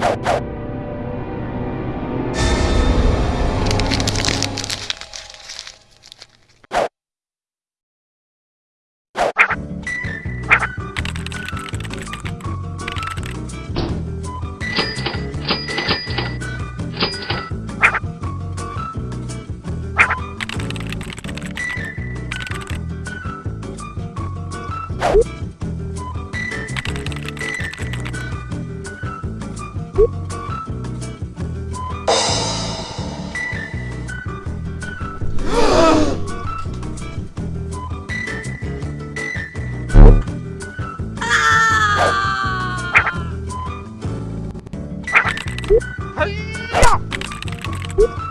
Música Boop!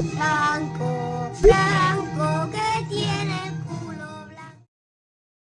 Franco, Franco.